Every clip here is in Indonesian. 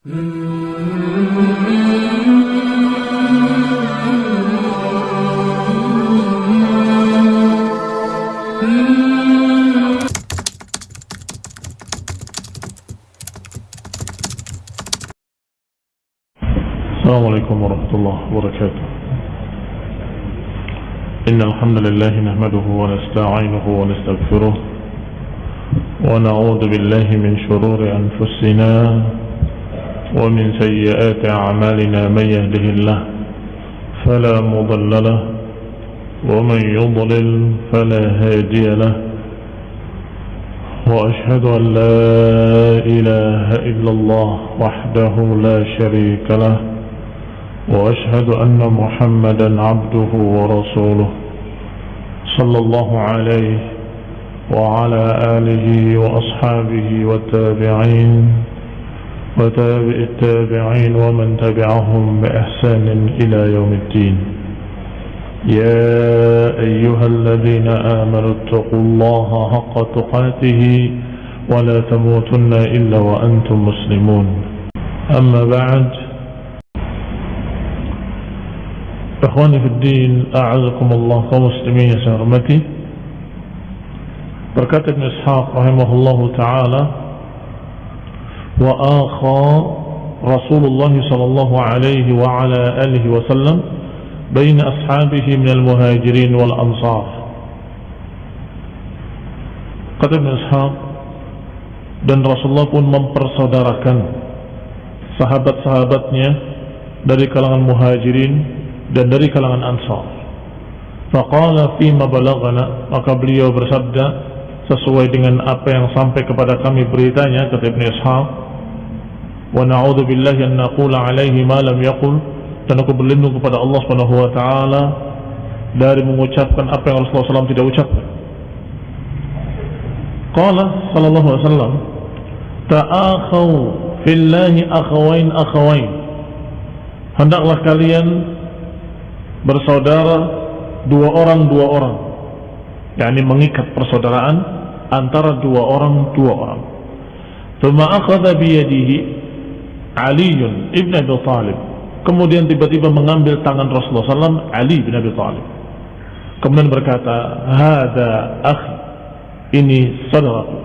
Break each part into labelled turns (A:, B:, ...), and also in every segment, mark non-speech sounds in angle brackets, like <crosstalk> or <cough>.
A: السلام عليكم ورحمة الله وبركاته. إن الحمد لله نحمده ونستعينه ونستغفره ونعوذ بالله من شرور أنفسنا ومن سيئات أعمالنا من يهده الله فلا مضل له ومن يضلل فلا هادي له وأشهد أن لا إله إلا الله وحده لا شريك له وأشهد أن محمدا عبده ورسوله صلى الله عليه وعلى آله وأصحابه والتابعين وتابع التابعين ومن تبعهم بإحسان إلى يوم الدين. يا أيها الذين آمنوا اتقوا الله حق تقاته ولا تموتن إلا وأنتم مسلمون. أما بعد إخواني في الدين أعزكم الله كمسلمين يا سهرمتي بركات ابن إسحاق رحمه الله تعالى وآخى رسول الله صلى الله عليه وعلى آله وسلم بين أصحابه من المهاجرين والأنصار kata Ibn Ishaq dan Rasulullah pun mempersaudarakan sahabat-sahabatnya dari kalangan muhajirin dan dari kalangan ansar faqala fima balagana maka beliau bersabda sesuai dengan apa yang sampai kepada kami beritanya kata Ibn Ishaq na'udhu billahi an naqula alaihi ma lam yaqul. Dan aku berlindung kepada Allah Subhanahu wa taala dari mengucapkan apa yang Rasulullah SAW tidak ucapkan. Qala sallallahu alaihi wasallam ta'akhaw fillahi akhawain akhawain. Hendaklah kalian bersaudara dua orang dua orang. Yakni mengikat persaudaraan antara dua orang dua orang. Thumma akhadha biyadihi Ali ibn Abi Talib kemudian tiba-tiba mengambil tangan Rasulullah SAW Ali bin Abi Talib kemudian berkata hada akhi ini saudaraku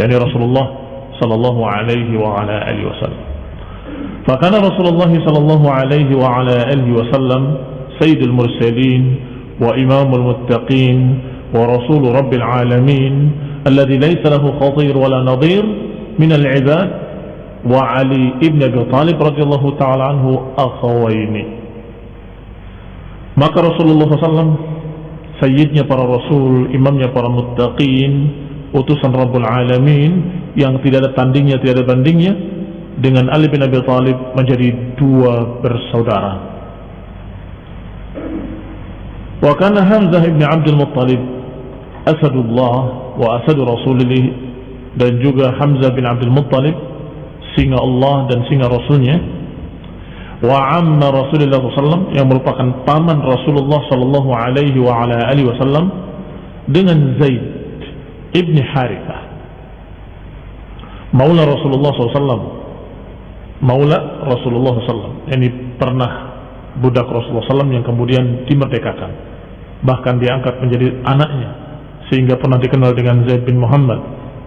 A: yakni Rasulullah sallallahu alaihi wa ala alihi wasallam فكان رسول الله صلى الله عليه وعلى آله وسلم سيد المرسلين وإمام المتقين ورسول رب العالمين الذي ليس له خطير ولا نظير من العباد wa Ali ibn Abi Talib radhiyallahu taala anhu akhawaini. Maka Rasulullah SAW sayyidnya para rasul imamnya para muttaqin utusan Rabbul Alamin yang tidak ada tandingnya tidak ada bandingnya dengan Ali bin Abi Talib menjadi dua bersaudara. Wa kana Hamzah ibn Abdul Muttalib asadullah wa asadu rasulillah dan juga Hamzah bin Abdul Muttalib singa Allah dan singa Rasulnya wa amma Rasulullah SAW yang merupakan paman Rasulullah Sallallahu Alaihi wa ala alihi Wasallam dengan Zaid ibni Harithah. Maula Rasulullah SAW Maula Rasulullah SAW ini pernah budak Rasulullah SAW yang kemudian dimerdekakan. Bahkan diangkat menjadi anaknya sehingga pernah dikenal dengan Zaid bin Muhammad.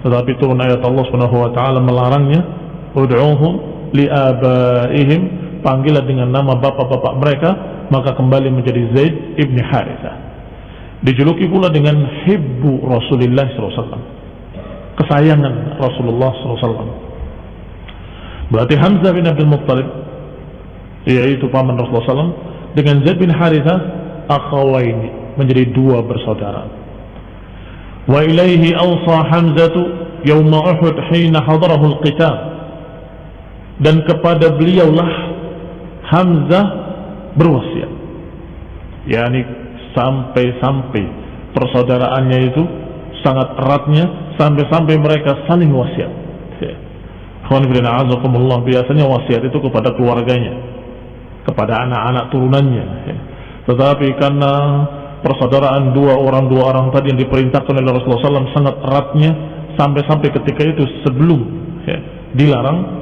A: Tetapi turun ayat Allah taala melarangnya ud'uhum liabaihim panggilah dengan nama bapak-bapak mereka maka kembali menjadi Zaid ibn Harithah. Dijuluki pula dengan hibbu Rasulullah SAW kesayangan Rasulullah SAW berarti Hamzah bin Abdul Muttalib yaitu paman Rasulullah SAW dengan Zaid bin Harithah akhawaini menjadi dua bersaudara. Wa ilaihi awsa Hamzatu yawma Uhud hina hadarahu al-qital dan kepada beliaulah Hamzah berwasiat. Yakni sampai-sampai persaudaraannya itu sangat eratnya sampai-sampai mereka saling wasiat. Biasanya wasiat itu kepada keluarganya kepada anak-anak turunannya tetapi karena persaudaraan dua orang dua orang tadi yang diperintahkan oleh Rasulullah SAW sangat eratnya sampai-sampai ketika itu sebelum ya, dilarang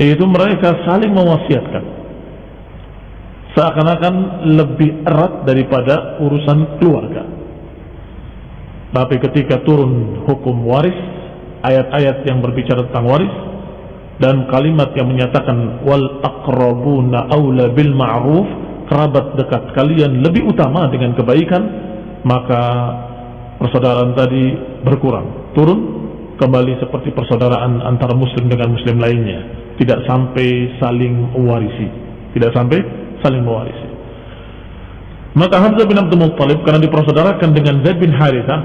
A: yaitu mereka saling mewasiatkan. Seakan-akan lebih erat daripada urusan keluarga. Tapi ketika turun hukum waris ayat-ayat yang berbicara tentang waris dan kalimat yang menyatakan wal aqrabuna aula bil ma'ruf kerabat dekat kalian lebih utama dengan kebaikan maka persaudaraan tadi berkurang. Turun kembali seperti persaudaraan antara muslim dengan muslim lainnya tidak sampai saling mewarisi. Tidak sampai saling mewarisi. Maka Hamzah bin Abdul Muttalib karena dipersaudarakan dengan Zaid bin Haritha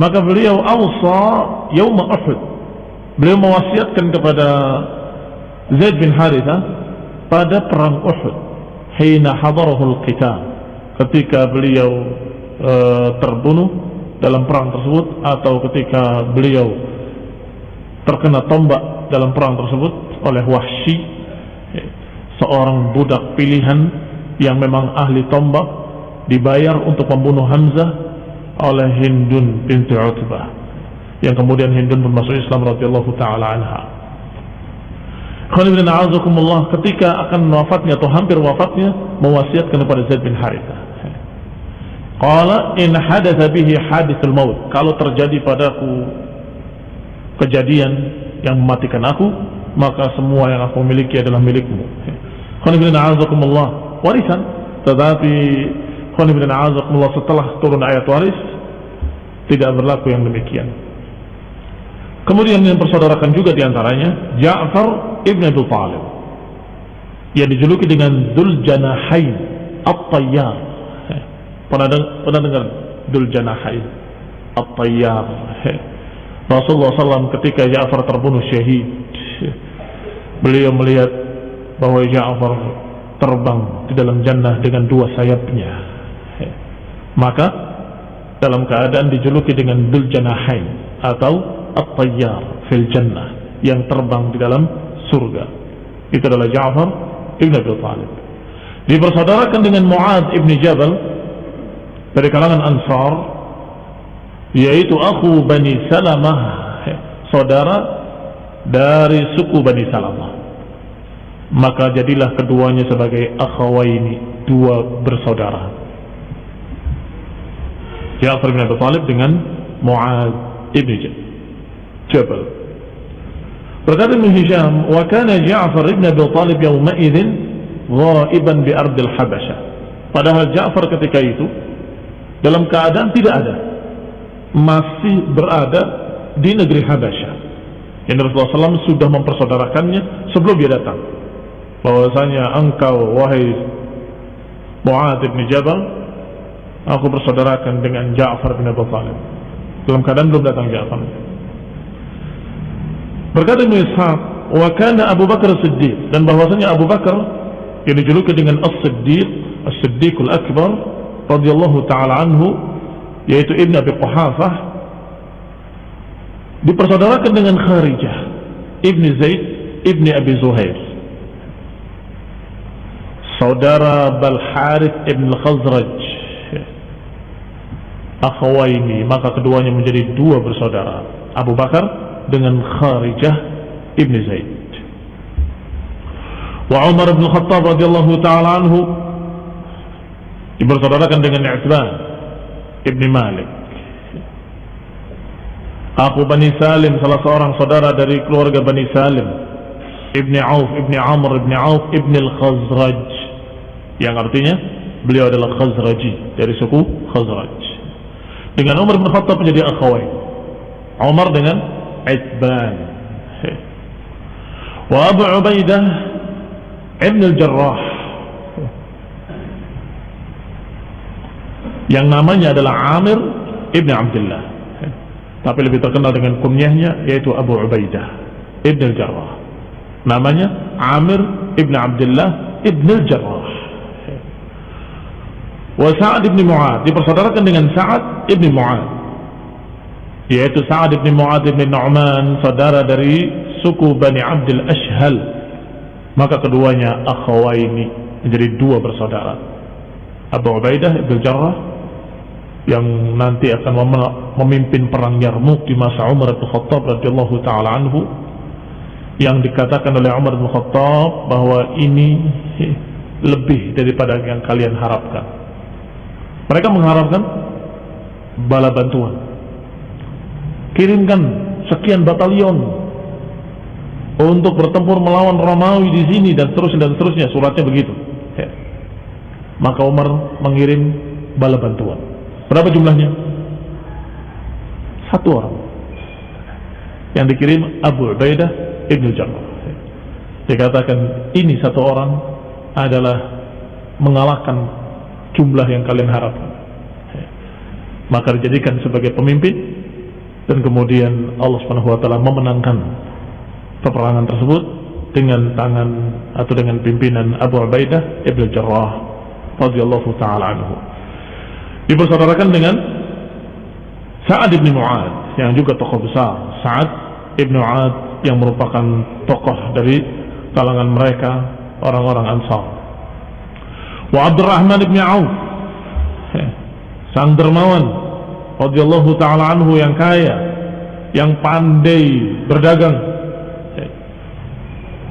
A: maka beliau awsa yaum Uhud. Beliau mewasiatkan kepada Zaid bin Haritha pada perang Uhud hina hadarahul qital ketika beliau e, terbunuh dalam perang tersebut atau ketika beliau terkena tombak dalam perang tersebut oleh Wahsy seorang budak pilihan yang memang ahli tombak dibayar untuk membunuh Hamzah oleh Hindun binti Utbah yang kemudian Hindun pun masuk Islam radhiyallahu taala anha. ketika akan wafatnya atau hampir wafatnya mewasiatkan kepada Zaid bin Harithah. Qala in hadatha bihi hadithul maut. Kalau terjadi padaku kejadian yang mematikan aku maka semua yang aku miliki adalah milikmu. Warisan. Tetapi setelah turun ayat waris tidak berlaku yang demikian. Kemudian yang persaudarakan juga di antaranya Ja'far ibn Abi Talib. Yang dijuluki dengan Dul Janahain At-Tayyar. Pernah, pernah dengar Dul Janahain At-Tayyar? Rasulullah SAW ketika Ja'far terbunuh syahid beliau melihat bahwa Ja'far terbang di dalam jannah dengan dua sayapnya. Maka dalam keadaan dijuluki dengan Dul Janahain atau At-Tayyar fil Jannah yang terbang di dalam surga. Itu adalah Ja'far ibn Abi Talib. Dipersaudarakan dengan Mu'ad ibn Jabal dari kalangan Ansar yaitu aku Bani Salamah saudara dari suku Bani Salamah. Maka jadilah keduanya sebagai akhawaini dua bersaudara. Ja'far bin Abi Talib dengan Mu'ad ibn Jabal. Berkata Ibn Hisham wa kana Ja'far ibn Abi Talib yawma'idhin ghaiban bi ardil Habasyah padahal Ja'far ketika itu dalam keadaan tidak ada masih berada di negeri Habasyah. Yang Rasulullah SAW sudah mempersaudarakannya sebelum dia datang. Bahwasanya engkau wahai Mu'ad bin Jabal, aku bersaudarakan dengan Ja'far bin Abu Talib. Dalam keadaan belum datang Ja'far. Berkata Ibn Ishaq, wa kana Abu Bakar Siddiq dan bahwasanya Abu Bakar yang dijuluki dengan As-Siddiq, As-Siddiqul Akbar radhiyallahu taala anhu yaitu Ibn Abi Quhafah dipersaudarakan dengan Kharijah Ibn Zaid Ibn Abi Zuhair. Saudara Bal Harith Ibn Khazraj akhawaini maka keduanya menjadi dua bersaudara Abu Bakar dengan Kharijah Ibn Zaid. Wa Umar bin Khattab radhiyallahu taala anhu dipersaudarakan dengan Utsman Ibni Malik Aku Bani Salim salah seorang saudara dari keluarga Bani Salim. Ibni Auf, Ibni Amr, Ibni Auf, Ibni Al-Khazraj. Yang artinya beliau adalah Khazraji dari suku Khazraj. Dengan Umar bin Khattab menjadi akhwai Umar dengan Itban. Wa Abu Ubaidah Ibn Al-Jarrah. Yang namanya adalah Amir ibn Abdullah tapi lebih terkenal dengan kunyahnya yaitu Abu Ubaidah ibn al-Jarrah. Namanya Amir ibn Abdullah ibn al-Jarrah. Wa Sa'ad ibn Mu'ad dipersaudarakan dengan Sa'ad ibn Mu'ad. Yaitu Sa'ad ibn Mu'ad ibn Nu'man saudara dari suku Bani Abdul Ashhal. Maka keduanya akhawaini menjadi dua bersaudara. Abu Ubaidah ibn Jarrah yang nanti akan memimpin perang Yarmuk di masa Umar bin Khattab radhiyallahu taala anhu yang dikatakan oleh Umar bin Khattab bahwa ini lebih daripada yang kalian harapkan. Mereka mengharapkan bala bantuan. Kirimkan sekian batalion untuk bertempur melawan Romawi di sini dan seterusnya dan seterusnya. Suratnya begitu. Ya. Maka Umar mengirim bala bantuan. Berapa jumlahnya? Satu orang. Yang dikirim Abu Ubaidah Ibnu Jarrah. Dikatakan ini satu orang adalah mengalahkan jumlah yang kalian harapkan. Maka dijadikan sebagai pemimpin dan kemudian Allah taala memenangkan peperangan tersebut dengan tangan atau dengan pimpinan Abu Ubaidah Ibnu Jarrah radhiyallahu taala anhu. Dipersaudarakan dengan Sa'ad bin Mu'ad yang juga tokoh besar. Sa'ad ibn Mu'ad yang merupakan tokoh dari kalangan mereka orang-orang Ansar. Wa Abdurrahman ibn Auf sang dermawan radhiyallahu taala anhu yang kaya, yang pandai berdagang,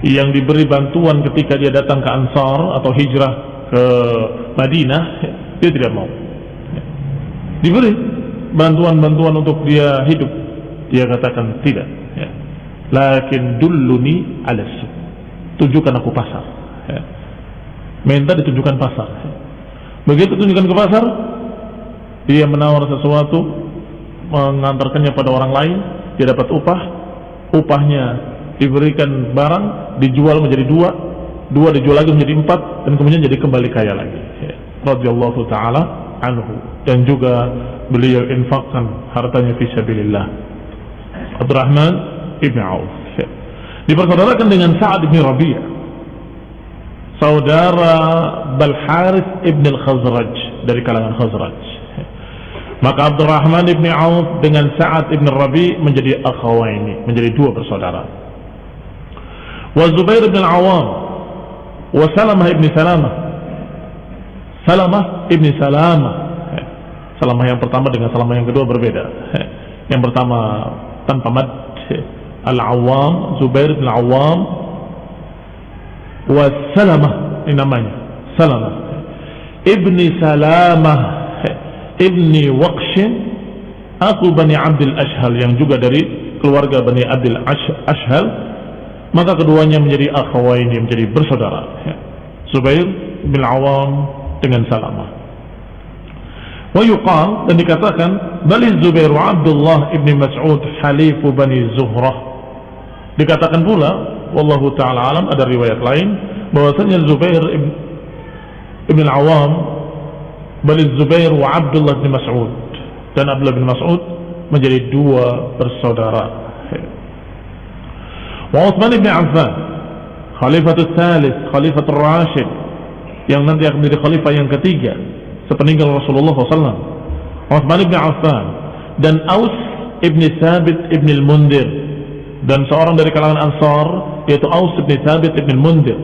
A: yang diberi bantuan ketika dia datang ke Ansar atau hijrah ke Madinah, dia tidak mau. Diberi bantuan-bantuan untuk dia hidup dia katakan tidak ya. lakin dulluni ala tunjukkan aku pasar ya. minta ditunjukkan pasar ya. begitu tunjukkan ke pasar dia menawar sesuatu mengantarkannya pada orang lain dia dapat upah upahnya diberikan barang dijual menjadi dua dua dijual lagi menjadi empat dan kemudian jadi kembali kaya lagi ya. radhiyallahu taala anhu. Dan juga beliau infakkan hartanya fi sabilillah. Abdurrahman ibn Auf. Dipersaudarakan dengan Sa'ad ibn Rabi'ah. Saudara Balharith ibn al-Khazraj dari kalangan Khazraj. Maka Abdurrahman ibn Auf dengan Sa'ad ibn Rabi' menjadi akhawaini menjadi dua bersaudara. Wa Zubair ibn al-Awam wa Salamah ibn Salamah Salamah ibn Salamah Salamah yang pertama dengan salamah yang kedua berbeda. Yang pertama tanpa mad Al-Awwam, Zubair bin Al-Awwam wa Salamah ini namanya. Salamah. Ibni Salamah Ibni Waqshin aku Bani Abdul Ashhal yang juga dari keluarga Bani Abdul Ashhal maka keduanya menjadi akhawaini menjadi bersaudara. Zubair bin Awam dengan Salamah. ويقال dan dikatakan bali Zubair wa Abdullah ibn Mas'ud halifu Bani Zuhrah dikatakan pula wallahu taala alam ada riwayat lain bahwasanya Zubair ibn, ibn al-Awam bali Zubair wa Abdullah ibn Mas'ud dan Abdullah bin Mas'ud menjadi dua bersaudara wa Uthman ibn Affan khalifatul thalith khalifatul rashid yang nanti akan menjadi khalifah yang ketiga sepeninggal Rasulullah SAW Uthman ibn Affan dan Aus ibn Thabit ibn al-Mundir dan seorang dari kalangan Ansar yaitu Aus ibn Thabit ibn al-Mundir.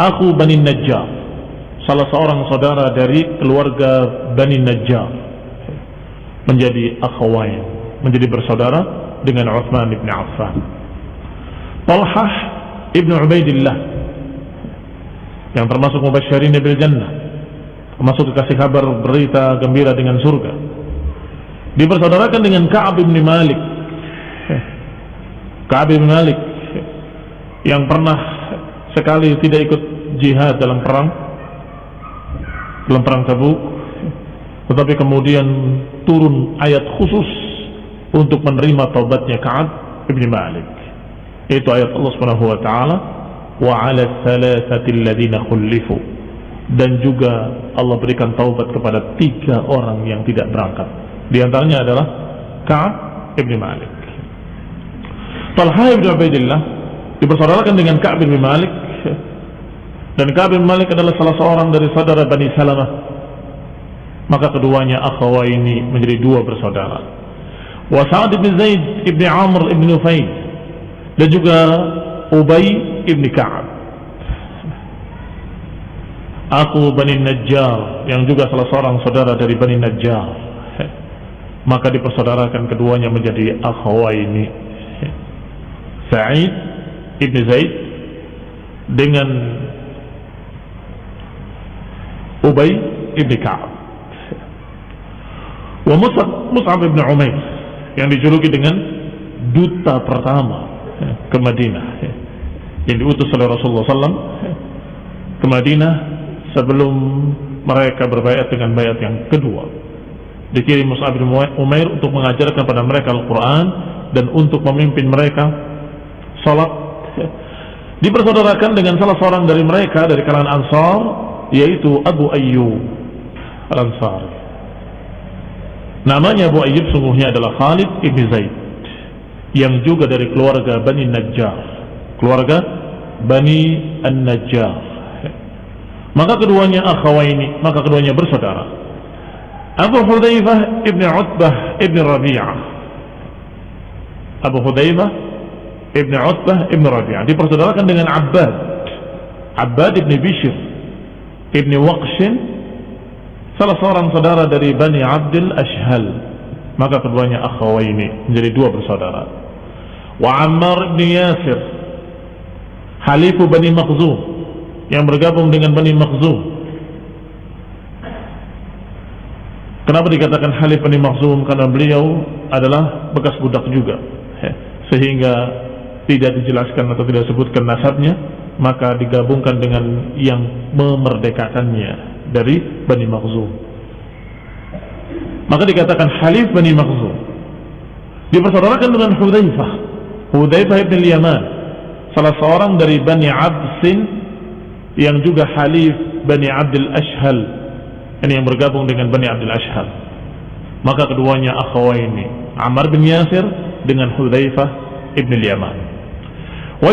A: Aku Bani Najjar salah seorang saudara dari keluarga Bani Najjar menjadi akhawain menjadi bersaudara dengan Uthman ibn Affan. Talhah ibn Ubaidillah yang termasuk mubasyirin bil jannah termasuk dikasih kabar berita gembira dengan surga. Dipersaudarakan dengan Ka'ab bin Malik. Ka'ab bin Malik yang pernah sekali tidak ikut jihad dalam perang. Dalam perang Tabuk. Tetapi kemudian turun ayat khusus untuk menerima taubatnya Ka'ab bin Malik. Itu ayat Allah Subhanahu wa taala wa 'ala thalathati alladziina khulifu dan juga Allah berikan taubat kepada tiga orang yang tidak berangkat. Di antaranya adalah Ka'ab ibn Malik. Talha ibn Ubaidillah dipersaudarakan dengan Ka'ab ibn Malik dan Ka'ab ibn Malik adalah salah seorang dari saudara Bani Salamah. Maka keduanya akhawa ini menjadi dua bersaudara. Wa Sa'ad ibn Zaid ibn Amr ibn Nufail dan juga Ubay ibn Ka'ab Aku Bani Najjar yang juga salah seorang saudara dari Bani Najjar. Maka dipersaudarakan keduanya menjadi akhawaini. Sa'id ibn Zaid dengan Ubay ibn Ka'ab wa Mus'ab, Mus'ab ibn Umair yang dijuluki dengan duta pertama ke Madinah yang diutus oleh Rasulullah SAW ke Madinah sebelum mereka berbayat dengan bayat yang kedua. Dikirim Mus'ab bin Umair untuk mengajarkan kepada mereka Al-Quran dan untuk memimpin mereka salat. Dipersaudarakan dengan salah seorang dari mereka dari kalangan Ansar yaitu Abu Ayyub Al-Ansari. Namanya Abu Ayyub sungguhnya adalah Khalid ibn Zaid yang juga dari keluarga Bani Najjar. Keluarga Bani An-Najjar. Maka keduanya akhawaini maka keduanya bersaudara. Abu Hudzaifah ibn Utbah ibn Rabi'ah. Abu Hudzaifah ibn Utbah ibn Rabi'ah. Dipersaudarakan dengan Abbad. Abbad ibn Bishr ibn Waqshin salah seorang saudara dari Bani Abdul Ashhal. Maka keduanya akhawaini menjadi dua bersaudara. Wa Ammar ibn Yasir halifu Bani Makhzum yang bergabung dengan Bani Makhzum. Kenapa dikatakan halif Bani Makhzum? Karena beliau adalah bekas budak juga. Sehingga tidak dijelaskan atau tidak disebutkan nasabnya maka digabungkan dengan yang memerdekakannya dari Bani Makhzum. Maka dikatakan Halif Bani Makhzum. Dipersaudarakan dengan Hudzaifah Hudzaifah ibn Yaman salah seorang dari Bani Absin yang juga Halif Bani Abdul Ashhal. Ini yang bergabung dengan Bani Abdul Ashhal. Maka keduanya akhawaini Ammar bin Yasir dengan Hudzaifah ibn Yaman wa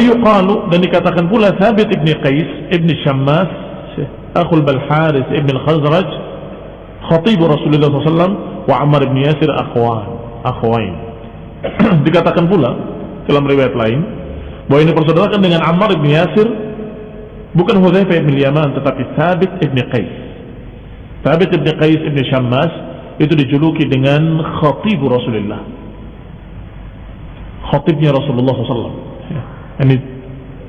A: dan dikatakan pula Thabit ibn Qais ibn Shammas akhul Balharis ibn Khazraj khatib Rasulullah SAW wa Ammar ibn Yasir akhwan akhwain. <clears throat> Dikatakan pula dalam riwayat lain bahwa ini persaudarakan dengan Ammar ibn Yasir bukan Hudzaifah ibn Yaman tetapi Thabit ibn Qais. Thabit ibn Qais ibn Shammas itu dijuluki dengan khatib Rasulullah. Khatibnya Rasulullah SAW ini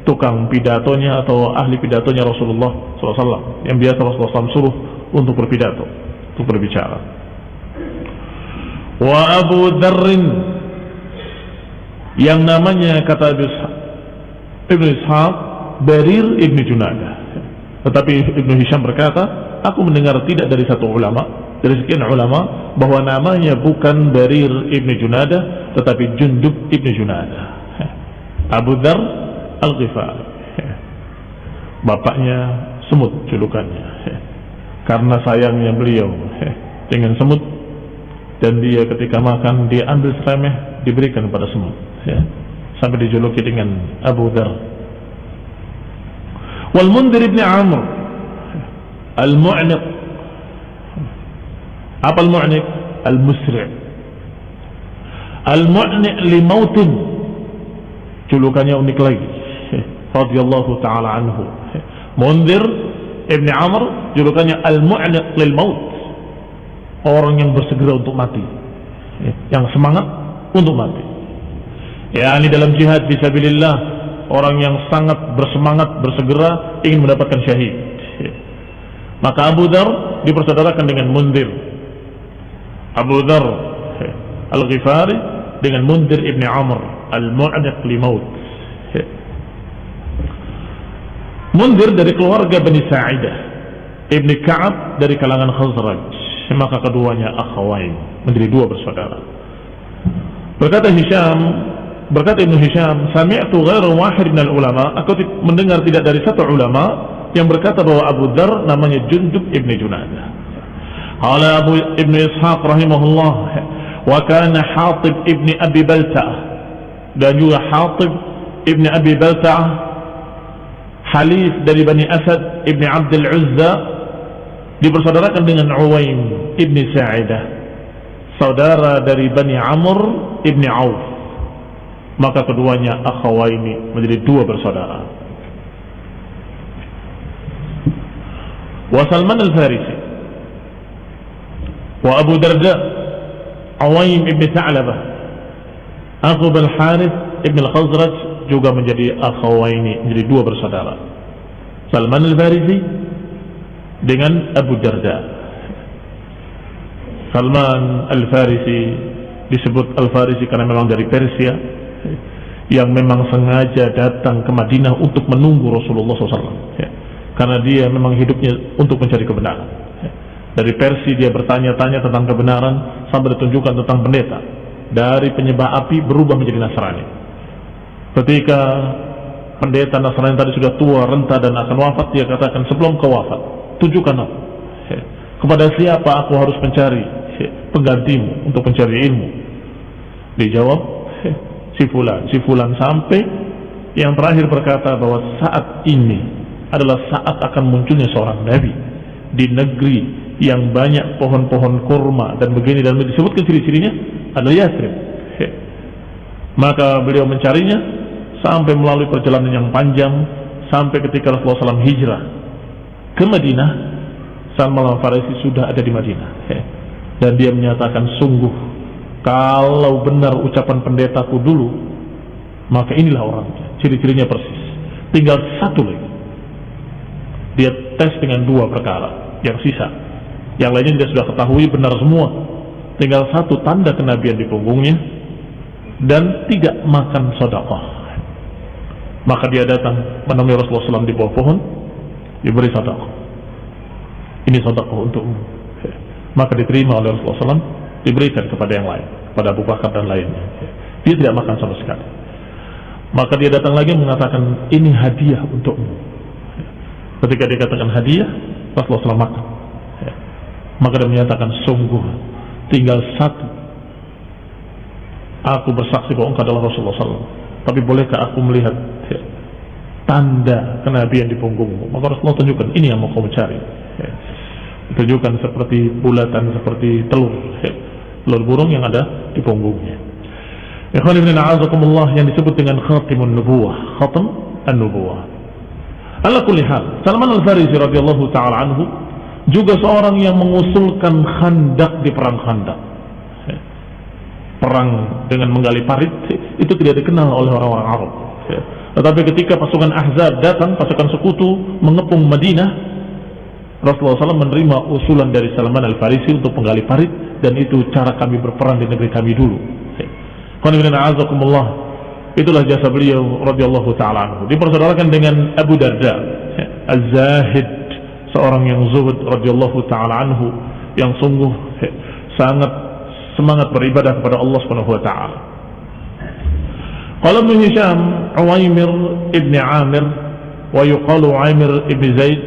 A: tukang pidatonya atau ahli pidatonya Rasulullah SAW yang biasa Rasulullah SAW suruh untuk berpidato untuk berbicara. Wa Abu Dharrin yang namanya kata Ibn Ishaq Barir Ibn Junadah. Tetapi Ibn Hisham berkata aku mendengar tidak dari satu ulama dari sekian ulama bahwa namanya bukan Barir Ibn Junadah tetapi Jundub Ibn Junadah. Abu Dhar Al-Ghifari. Bapaknya semut julukannya. Karena sayangnya beliau dengan semut dan dia ketika makan dia ambil seremeh diberikan kepada semut sampai dijuluki dengan Abu Dhar wal Mundir ibn Amr al-Mu'niq. Apa al-Mu'niq? al-Musri' al-Mu'niq li mautin. Julukannya unik lagi. <laughs> Radhiyallahu taala anhu. Mundir Ibn Amr julukannya al-mu'niq lil maut. Orang yang bersegera untuk mati. Yang semangat untuk mati ya ini dalam jihad fisabilillah orang yang sangat bersemangat bersegera ingin mendapatkan syahid. Maka Abu Dhar dipersaudarakan dengan Mundir. Abu Dhar Al-Ghifari dengan Mundir Ibn Amr Al-Mu'niq li maut. Mundir dari keluarga Bani Sa'idah Ibni Ka'ab dari kalangan Khazraj. Maka keduanya akhawain menjadi dua bersaudara. Berkata Hisham berkata Ibnu Hisham sami'tu ghairu wahid minal ulama aku mendengar tidak dari satu ulama yang berkata bahwa Abu Dhar namanya Jundub Ibni Junadah Qala Abu Ibn Ishaq rahimahullah wa kana Hatib Ibni Abi Balta'ah. Dan juga Hatib Ibni Abi Balta'ah Halif dari Bani Asad Ibni Abdul Uzza dipersaudarakan dengan Uwaim Ibni Sa'idah saudara dari Bani Amr Ibni Auf maka keduanya akhawaini menjadi dua bersaudara wa Salman al-Farisi wa Abu Darda Uwaim Ibni Tha'labah Aku Bal Harith Ibn al-Khazraj juga menjadi akhawaini, menjadi dua bersaudara. Salman al-Farisi dengan Abu Darda. Salman al-Farisi disebut al-Farisi karena memang dari Persia yang memang sengaja datang ke Madinah untuk menunggu Rasulullah SAW. Ya. Karena dia memang hidupnya untuk mencari kebenaran. Ya. Dari Persia dia bertanya-tanya tentang kebenaran sampai ditunjukkan tentang pendeta. Dari penyembah api berubah menjadi Nasrani. Ketika pendeta Nasrani tadi sudah tua, renta dan akan wafat, dia katakan sebelum kau wafat, tunjukkan aku. Ya. Kepada siapa aku harus mencari ya, penggantimu untuk mencari ilmu? Dijawab, si fulan, si fulan sampai yang terakhir berkata bahwa saat ini adalah saat akan munculnya seorang nabi di negeri yang banyak pohon-pohon kurma dan begini dan disebutkan ciri-cirinya adalah Yathrib. Maka beliau mencarinya sampai melalui perjalanan yang panjang sampai ketika Rasulullah SAW hijrah ke Madinah Salman al-Farisi sudah ada di Madinah. Dan dia menyatakan sungguh kalau benar ucapan pendetaku dulu, maka inilah orangnya. Ciri-cirinya persis. Tinggal satu lagi. Dia tes dengan dua perkara. Yang sisa. Yang lainnya dia sudah ketahui benar semua. Tinggal satu tanda kenabian di punggungnya. Dan tidak makan sodakoh. Maka dia datang menemui Rasulullah SAW di bawah pohon. Diberi sodakoh. Ini sodakoh untukmu. Maka diterima oleh Rasulullah SAW diberikan kepada yang lain, pada Abu Bakar dan lainnya. Dia tidak makan sama sekali. Maka dia datang lagi mengatakan ini hadiah untukmu. Ketika dia katakan hadiah, Rasulullah SAW makan. Maka dia menyatakan sungguh tinggal satu. Aku bersaksi bahwa engkau adalah Rasulullah SAW. Tapi bolehkah aku melihat tanda kenabian di punggungmu? Maka Rasulullah tunjukkan ini yang mau kau cari. Ya. Tunjukkan seperti bulatan, seperti telur. Telur burung yang ada di punggungnya. Ikhwan ibn a'azakumullah yang disebut dengan khatimun nubuwah, khatam an-nubuwah. Ala kulli hal, Salman al-Farisi radhiyallahu taala anhu juga seorang yang mengusulkan khandak di perang khandak. Perang dengan menggali parit itu tidak dikenal oleh orang-orang Arab. Tetapi ketika pasukan Ahzab datang, pasukan sekutu mengepung Madinah, Rasulullah SAW menerima usulan dari Salman Al-Farisi untuk menggali parit dan itu cara kami berperang di negeri kami dulu. Itulah jasa beliau radhiyallahu taala. Dipersaudarakan dengan Abu Darda, Az-Zahid, seorang yang zuhud radhiyallahu taala anhu yang sungguh sangat semangat beribadah kepada Allah Subhanahu wa taala. Qala Ibn Hisham Uwaimir ibn Amir wa yuqalu Uwaimir ibn Zaid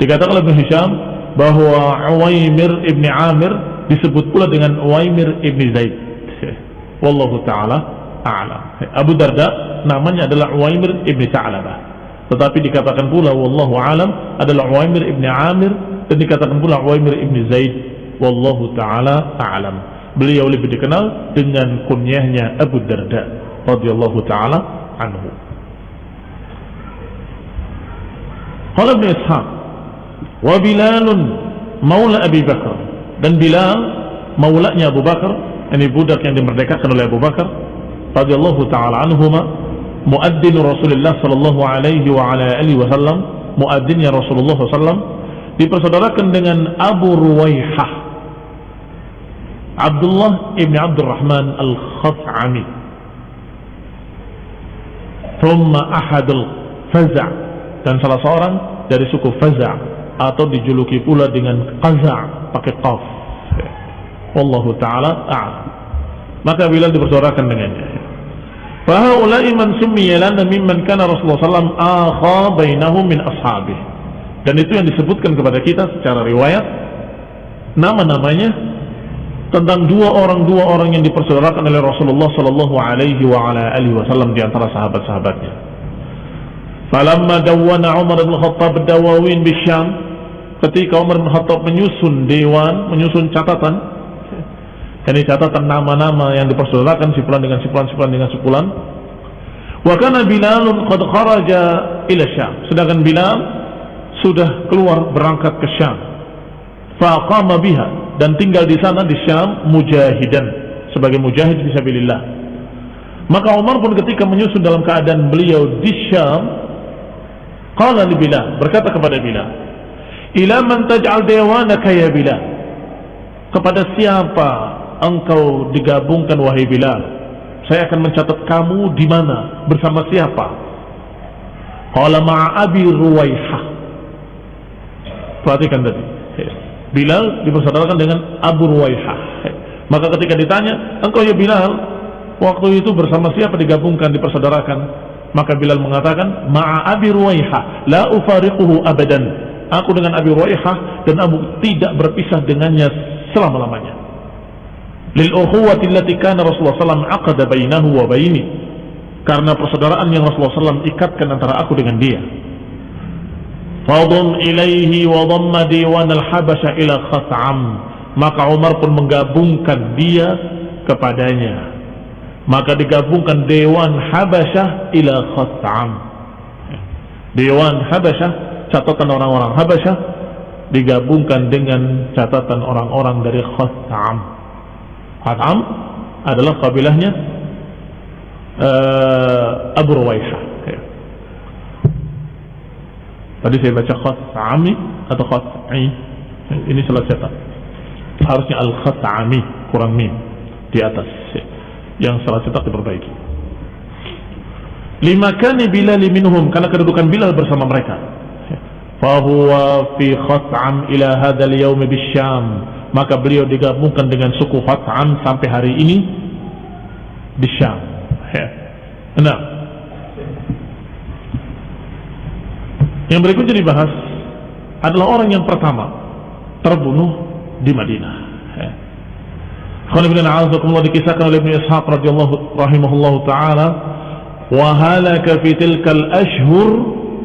A: Dikatakan oleh Hisham bahwa Uwaimir ibni Amir disebut pula dengan Uwaimir ibni Zaid. <laughs> Wallahu taala a'lam. Abu Darda namanya adalah Uwaimir ibni Ta'labah. Tetapi dikatakan pula wallahu alam adalah Uwaimir ibni Amir dan dikatakan pula Uwaimir ibni Zaid. Wallahu taala a'lam. Beliau lebih dikenal dengan kunyahnya Abu Darda radhiyallahu taala anhu. Qala Ibn Ishaq wa Bilalun maula Abi Bakar. Dan Bilal maulanya Abu Bakar ini budak yang dimerdekakan oleh Abu Bakar radhiyallahu taala anhuma muadzin Rasulullah sallallahu alaihi wa ala alihi wasallam muadzinnya Rasulullah sallam dipersaudarakan dengan Abu Ruwaihah Abdullah ibn Abdurrahman al-Khaf'ami thumma ahadul Faza' dan salah seorang dari suku Faza' atau dijuluki pula dengan qaza' pakai qaf. Wallahu taala a'lam. Maka Bilal dipersaudarakan dengannya. Fahaulai man summiya lana mimman kana Rasulullah sallam akha bainahum min ashabih. Dan itu yang disebutkan kepada kita secara riwayat nama-namanya tentang dua orang dua orang yang dipersaudarakan oleh Rasulullah sallallahu alaihi wa ala alihi wasallam di antara sahabat-sahabatnya. Falamma dawwana Umar bin Khattab dawawin bisyam ketika Umar bin Khattab menyusun dewan, menyusun catatan, ini catatan nama-nama yang dipersaudarakan sipulan dengan sipulan, sipulan dengan sipulan. Wa kana Bilalun qad kharaja ila Syam. Sedangkan Bilal sudah keluar berangkat ke Syam. Faqama biha dan tinggal di sana di Syam mujahidan sebagai mujahid fisabilillah. Maka Umar pun ketika menyusun dalam keadaan beliau di Syam, qala li Bilal, berkata kepada Bilal, "Ila man taj'al dewanaka ya Bilal?" Kepada siapa engkau digabungkan wahai Bilal? Saya akan mencatat kamu di mana, bersama siapa? Qala ma'a Abi Ruwaihah. Perhatikan tadi. Bilal dipersaudarakan dengan Abu Ruwaihah. Maka ketika ditanya, engkau ya Bilal, waktu itu bersama siapa digabungkan, dipersaudarakan? Maka Bilal mengatakan, Ma'a Abi Ruwaihah, la ufariquhu abadan. Aku dengan Abi Ruwaihah dan Abu tidak berpisah dengannya selama-lamanya. Lil ukhuwati allati kana Rasulullah sallallahu aqada bainahu wa baini. Karena persaudaraan yang Rasulullah SAW ikatkan antara aku dengan dia. Fadum ilaihi wa dhamma diwan al-habasha ila khat'am. Maka Umar pun menggabungkan dia kepadanya. Maka digabungkan Dewan Habasyah ila Khat'am. Dewan Habasyah, catatan orang-orang Habasyah digabungkan dengan catatan orang-orang dari Khat'am. Khat'am adalah kabilahnya uh, Abu Ruwaihah. Tadi saya baca Khat'ami atau Khat'i. Ini salah cetak. Harusnya Al-Khat'ami, kurang mim di atas. Yang salah cetak diperbaiki. Lima kani Bilal minhum karena kedudukan Bilal bersama mereka. Fahuwa fi Khat'am ila hadal yaumi bisyam. Maka beliau digabungkan dengan suku Khat'am sampai hari ini di Syam. Nah, yang berikutnya dibahas adalah orang yang pertama terbunuh di Madinah. Khana bin A'azakumullah dikisahkan oleh Ibn Ishaq radhiyallahu rahimahullah taala wa halaka fi tilka al-ashhur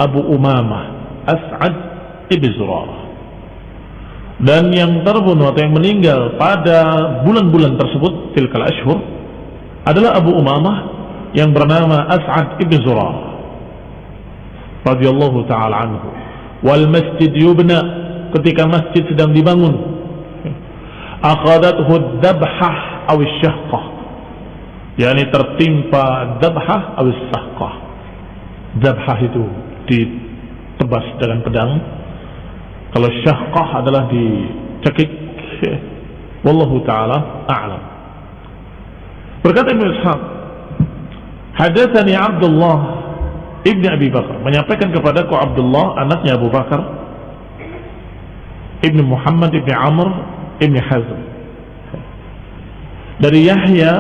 A: Abu Umamah As'ad ibn Zurarah. Dan yang terbunuh atau yang meninggal pada bulan-bulan tersebut tilkal ashhur adalah Abu Umamah yang bernama As'ad ibn Zurarah. Radhiyallahu taala anhu. Wal masjid yubna ketika masjid sedang dibangun. Akhadathu dabhah aw syahqah. Yakni tertimpa dabhah aw sahqah dabhah itu ditebas dengan pedang. Kalau syahqah adalah dicekik wallahu taala a'lam. Berkata Ibnu Ishaq hadatsani Abdullah Ibni Abi Bakar. Menyampaikan kepadaku Abdullah anaknya Abu Bakar Ibni Muhammad Ibni Amr Ibni Hazm. Dari Yahya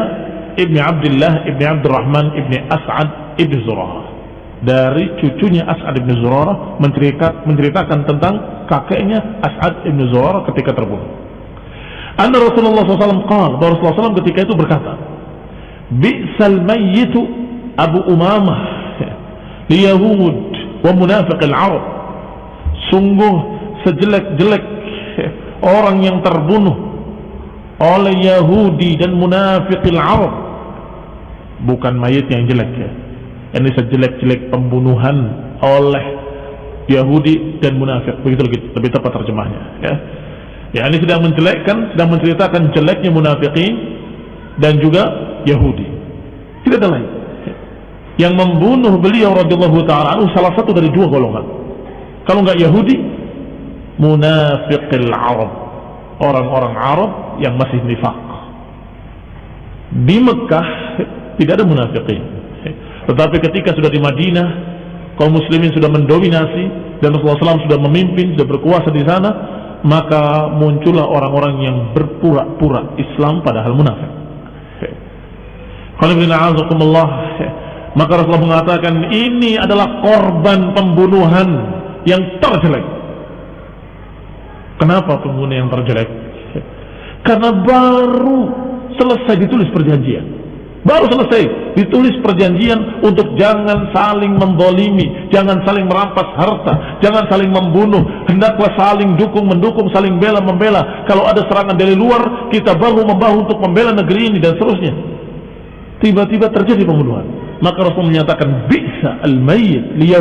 A: Ibni Abdullah Ibni Abdurrahman Ibni As'ad Ibni Zurarah dari cucunya As'ad Ibni Zurarah menceritakan, tentang kakeknya As'ad Ibni Zurarah ketika terbunuh. Anna Rasulullah SAW Rasulullah SAW ketika itu berkata Bi'sal mayyitu Abu Umamah liyahud wa munafiq al-Arab. Sungguh sejelek-jelek orang yang terbunuh oleh Yahudi dan munafikil Arab bukan mayat yang jelek ya ini sejelek-jelek pembunuhan oleh Yahudi dan munafik. Begitu lebih, lebih tepat terjemahnya ya. Ya ini sedang menjelekkan sedang menceritakan jeleknya munafikin dan juga Yahudi. Tidak ada lain. Yang membunuh beliau radhiyallahu taala salah satu dari dua golongan. Kalau enggak Yahudi munafiqil Arab. Orang-orang Arab yang masih nifak. Di Mekah tidak ada munafiqin tetapi ketika sudah di Madinah kaum muslimin sudah mendominasi dan Rasulullah SAW sudah memimpin sudah berkuasa di sana maka muncullah orang-orang yang berpura-pura Islam padahal munafik maka Rasulullah mengatakan ini adalah korban pembunuhan yang terjelek Kenapa pengguna yang terjelek? Karena baru selesai ditulis perjanjian. Baru selesai ditulis perjanjian untuk jangan saling membolimi, jangan saling merampas harta, jangan saling membunuh, hendaklah saling dukung mendukung, saling bela membela. Kalau ada serangan dari luar, kita bahu membahu untuk membela negeri ini dan seterusnya. Tiba-tiba terjadi pembunuhan. Maka Rasul menyatakan bisa al-mayyit li.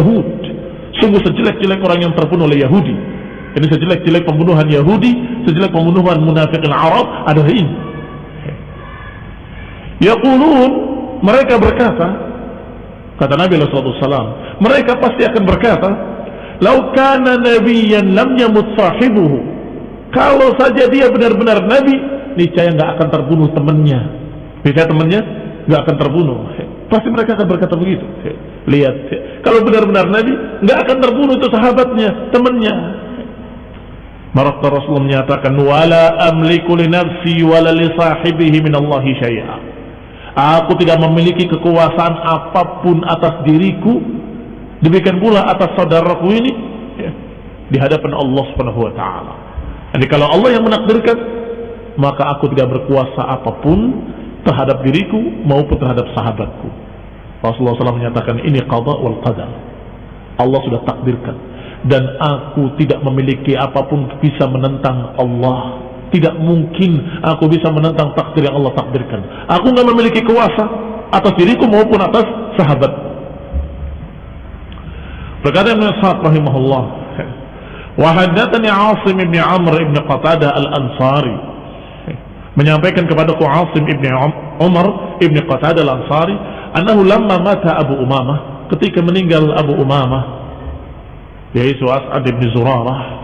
A: Sungguh sejelek-jelek orang yang terbunuh oleh Yahudi ini sejelek-jelek pembunuhan Yahudi, sejelek pembunuhan munafikin Arab adalah ini. Yaqulun mereka berkata kata Nabi SAW mereka pasti akan berkata lau kana nabiyan lam yamut sahibuhu. Kalau saja dia benar-benar nabi niscaya nggak akan terbunuh temannya. Bisa temannya nggak akan terbunuh. Pasti mereka akan berkata begitu. Lihat kalau benar-benar nabi nggak akan terbunuh itu sahabatnya temannya. Maka Rasulullah menyatakan wala amliku li nafsi wala li sahibihi min Allah syai'a. Aku tidak memiliki kekuasaan apa pun atas diriku demikian pula atas saudaraku ini ya, di hadapan Allah Subhanahu wa taala. Jadi kalau Allah yang menakdirkan maka aku tidak berkuasa apa pun terhadap diriku maupun terhadap sahabatku. Rasulullah SAW menyatakan ini qada wal qadar. Allah sudah takdirkan dan aku tidak memiliki apa pun bisa menentang Allah tidak mungkin aku bisa menentang takdir yang Allah takdirkan. Aku nggak memiliki kuasa atas diriku maupun atas sahabat. Berkata Ibn Sa'ad rahimahullah wa haddatsani Asim ibn Amr ibn Qatadah al-Ansari. Menyampaikan kepadaku Asim ibn Umar ibn Qatadah al-Ansari annahu lamma mata Abu Umamah ketika meninggal Abu Umamah yaitu As'ad bin Zurarah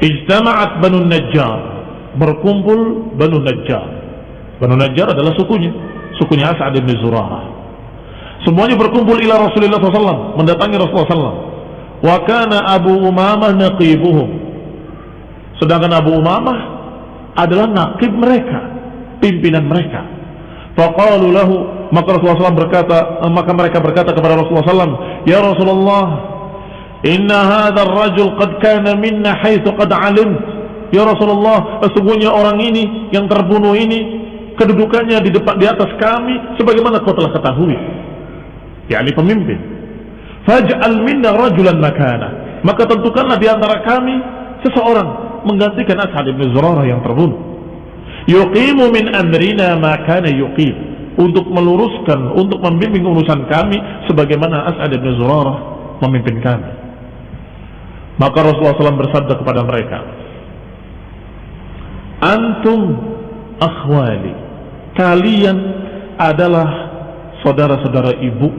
A: ijtama'at Banu Najjar. Berkumpul Banu Najjar. Banu Najjar adalah sukunya. Sukunya As'ad bin Zurarah. Semuanya berkumpul ila Rasulullah SAW mendatangi Rasulullah SAW wa kana Abu Umamah naqibuhum. Sedangkan Abu Umamah adalah naqib mereka pimpinan mereka. Faqalu lahu maka Rasulullah SAW berkata maka mereka berkata kepada Rasulullah SAW Ya Rasulullah, inna hadha rajul qad kana minna haitsu qad alim. Ya Rasulullah, sesungguhnya orang ini yang terbunuh ini kedudukannya di depan di atas kami sebagaimana kau telah ketahui. yakni pemimpin. Faj'al minna rajulan makana. Maka tentukanlah di antara kami seseorang menggantikan As'ad bin Zurarah yang terbunuh. Yuqimu min amrina ma kana yuqim untuk meluruskan, untuk membimbing urusan kami sebagaimana As'ad bin Zurarah memimpin kami. Maka Rasulullah SAW bersabda kepada mereka, Antum akhwali, kalian adalah saudara-saudara ibu.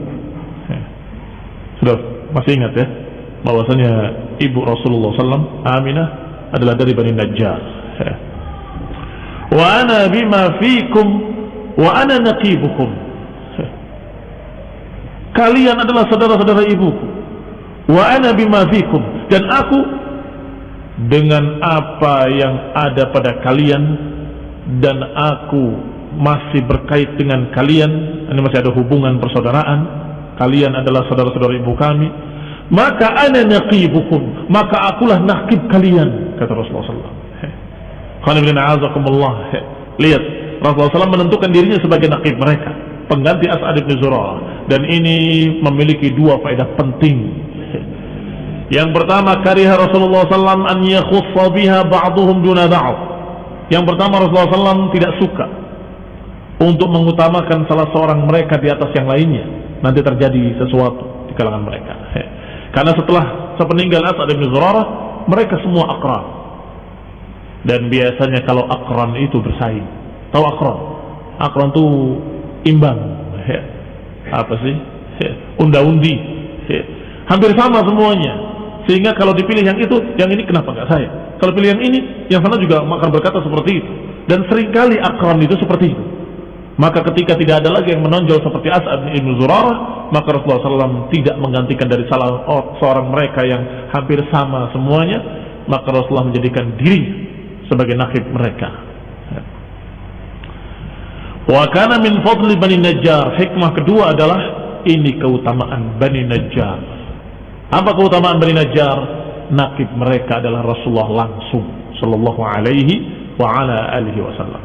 A: Sudah masih ingat ya, bahwasanya ibu Rasulullah SAW, Aminah adalah dari Bani Najjar. Wa ana bima fikum wa ana naqibukum kalian adalah saudara-saudara ibuku wa ana bima fikum dan aku dengan apa yang ada pada kalian dan aku masih berkait dengan kalian ini masih ada hubungan persaudaraan kalian adalah saudara-saudara ibu kami maka ana naqibukum maka akulah nakib kalian kata Rasulullah sallallahu alaihi lihat Rasulullah SAW menentukan dirinya sebagai nakib mereka pengganti As'ad bin Zurarah. Dan ini memiliki dua faedah penting yang pertama kariha Rasulullah SAW an yakhussa biha ba'duhum duna ba'd yang pertama Rasulullah SAW tidak suka untuk mengutamakan salah seorang mereka di atas yang lainnya nanti terjadi sesuatu di kalangan mereka karena setelah sepeninggal As'ad bin Zurarah mereka semua akran dan biasanya kalau akran itu bersaing Tahu akron? Akron itu imbang. Apa sih? Unda-undi. Hampir sama semuanya. Sehingga kalau dipilih yang itu, yang ini kenapa nggak saya? Kalau pilih yang ini, yang sana juga akan berkata seperti itu. Dan sering kali akron itu seperti itu. Maka ketika tidak ada lagi yang menonjol seperti As'ad bin Zurarah, maka Rasulullah SAW tidak menggantikan dari salah seorang mereka yang hampir sama semuanya, maka Rasulullah menjadikan diri sebagai nakib mereka. Wa kana min fadli Bani Najjar. Hikmah kedua adalah ini keutamaan Bani Najjar. Apa keutamaan Bani Najjar? Nakib mereka adalah Rasulullah langsung sallallahu alaihi wa ala alihi wasallam.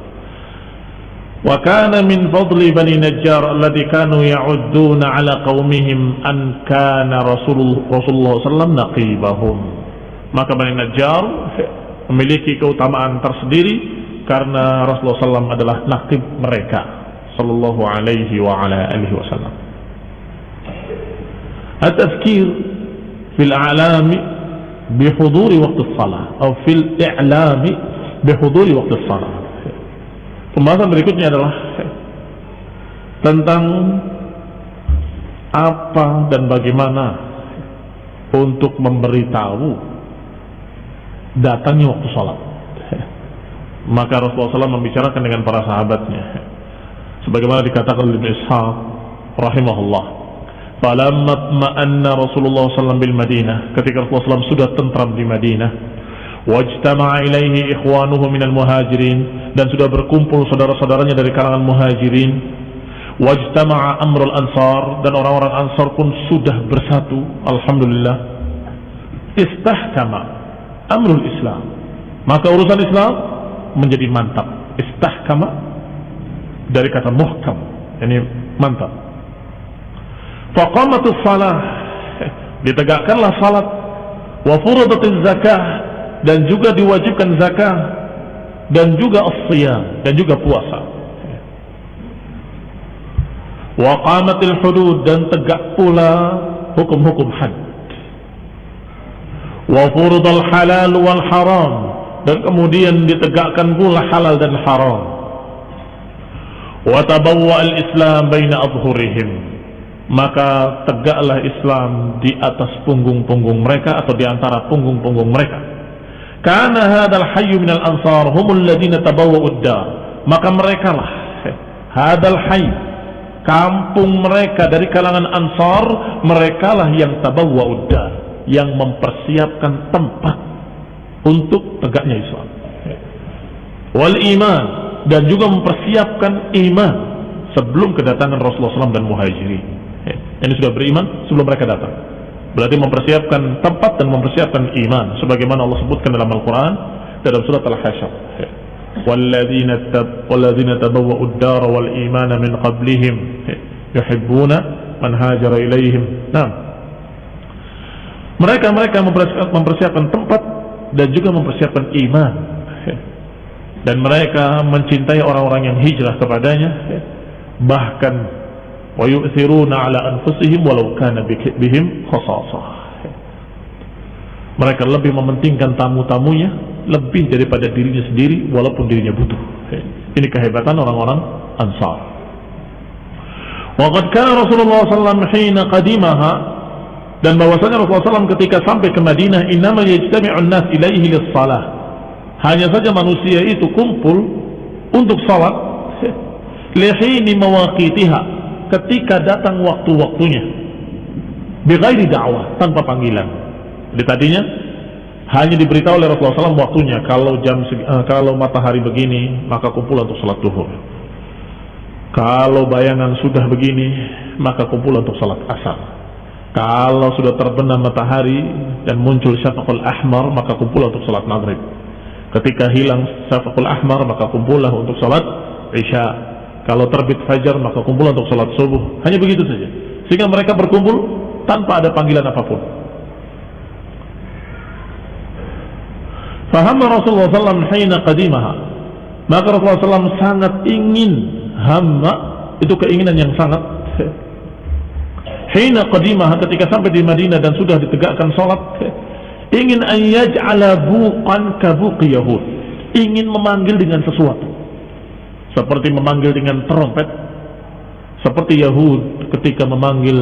A: Wa kana min fadli Bani Najjar alladhi kanu ya'udduna ala qaumihim an kana Rasulullah Rasulullah sallam naqibahum. Maka Bani Najjar memiliki keutamaan tersendiri karena Rasulullah SAW adalah nakib mereka sallallahu alaihi wa ala alihi wasallam. At-tazkir fil a'lami bihuduri waktu salah. Atau fil i'lami bihuduri waktu salah. Pembahasan berikutnya adalah tentang apa dan bagaimana untuk memberitahu datangnya waktu sholat maka Rasulullah SAW membicarakan dengan para sahabatnya. Sebagaimana dikatakan oleh Ibn Ishaq rahimahullah. Falamma ma'anna Rasulullah SAW bil Madinah. Ketika Rasulullah SAW sudah tentram di Madinah. Wajtama'a ilaihi ikhwanuhu minal muhajirin. Dan sudah berkumpul saudara-saudaranya dari kalangan muhajirin. Wajtama'a amrul ansar. Dan orang-orang ansar pun sudah bersatu. Alhamdulillah. Istahkama amrul Islam. Maka urusan Islam menjadi mantap. Istahkama dari kata muhkam. Ini mantap. Faqamatus salah. Ditegakkanlah salat. Wa furudatiz zakah. Dan juga diwajibkan zakah. Dan juga as-siyam. Dan juga puasa. Wa qamatil hudud. Dan tegak pula hukum-hukum had. Wa furudal halal wal haram. Dan kemudian ditegakkan pula halal dan haram. Wa tabawwa al-islam baina adhurihim maka tegaklah Islam di atas punggung-punggung mereka atau di antara punggung-punggung mereka. Karena hadal hayyu minal ansar humul ladina tabawwa'ud dar. Maka mereka lah hadal hayy kampung mereka dari kalangan ansar mereka lah yang tabawwa'ud dar yang mempersiapkan tempat untuk tegaknya Islam. Wal iman dan juga mempersiapkan iman sebelum kedatangan Rasulullah SAW dan muhajirin ini sudah beriman sebelum mereka datang. Berarti mempersiapkan tempat dan mempersiapkan iman sebagaimana Allah sebutkan dalam Al-Qur'an dalam surat Al-Hasyr. Ad-dar wal iman min qablihim yuhibbuna man hajara ilaihim. Nah, mereka mereka mempersiapkan tempat dan juga mempersiapkan iman dan mereka mencintai orang-orang yang hijrah kepadanya bahkan wa yu'thiruna ala anfusihim walau kana bihim khasasah mereka lebih mementingkan tamu-tamunya lebih daripada dirinya sendiri walaupun dirinya butuh. Ini kehebatan orang-orang ansar. Waqad kana Rasulullah SAW hina qadimaha dan bahwasanya Rasulullah SAW ketika sampai ke Madinah innama yajtami'un nas ilaihi lis-salah. Hanya saja manusia itu kumpul untuk salat lihini mawaqitiha ketika datang waktu-waktunya. Bighairi dakwah tanpa panggilan. Jadi tadinya hanya diberitahu oleh Rasulullah SAW waktunya. Kalau jam uh, kalau matahari begini maka kumpul untuk salat duhur. Kalau bayangan sudah begini maka kumpul untuk salat asar. Kalau sudah terbenam matahari dan muncul syafaqul ahmar maka kumpul untuk salat maghrib. Ketika hilang syafaqul ahmar maka kumpullah untuk salat isya kalau terbit fajar maka kumpul untuk sholat subuh. Hanya begitu saja. Sehingga mereka berkumpul tanpa ada panggilan apa pun. Faham Rasulullah SAW hina qadimaha. Maka Rasulullah SAW sangat ingin hamma itu keinginan yang sangat hina qadimaha ketika sampai di Madinah dan sudah ditegakkan sholat ingin ayyaj'ala buqan kabuqi yahud ingin memanggil dengan sesuatu seperti memanggil dengan trompet. Seperti Yahud ketika memanggil